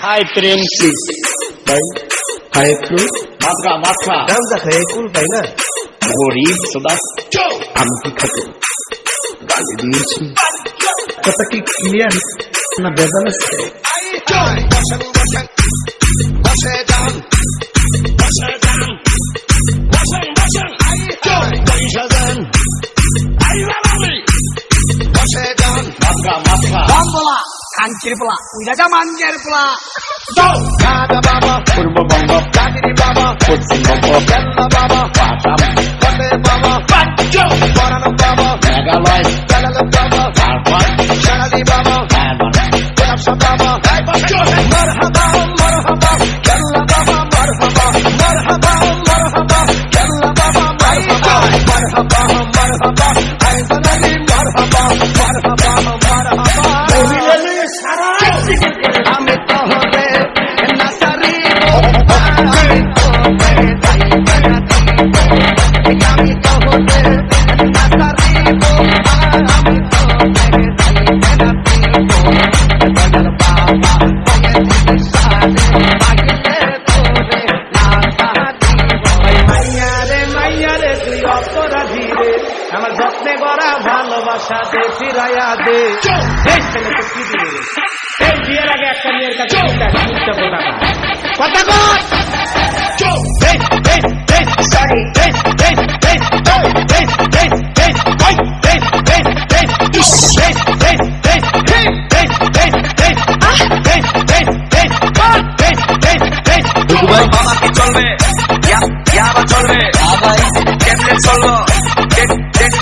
Hi, Prem. Please. Bye. Hi, Prue. Matra, Matra. Naam da hai, cool bhai na. গরিব সদা আমি কি খাতে গালি দিয়েছি কথা কি ক্লিয়ার না বেজাল আছে বসেন বসেন kancil pula, udah zaman mancir pula. Go! Kada baba, purba baba, kagiri baba, putsin baba, kella baba, patam, kate baba, pancho, parano baba, megaloid, kalala baba, kalpan, shalali baba, গড়া ভালোবাসা দে ফিরাইয়া দে। এই ছেলেকে কি দিবে? এই বিয়ের আগে একটা মেয়ের কাছে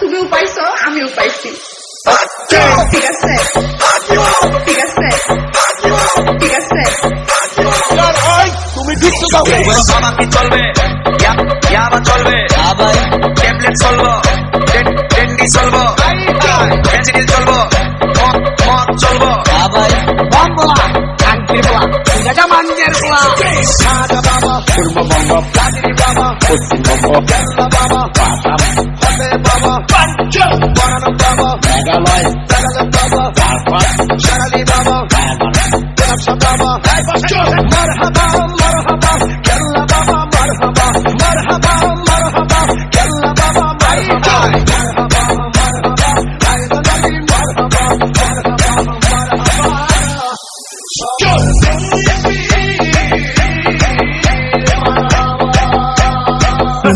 তুমিও পাইছো আমিও পাইছি। ঠিক আছে ঠিক আছে ঠিক আছে। তুমি ঢুকছো বাবা কি চলবে। ইয়াবা চলবে। ইয়াবা ট্যাবলেট চলবো। টেন্ডি চলবো। চলবো। বলা বাবা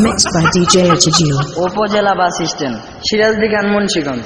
Remixed by DJ. উপজেলা বাস স্ট্যান্ড সিরাজদিখান মুন্সিগঞ্জ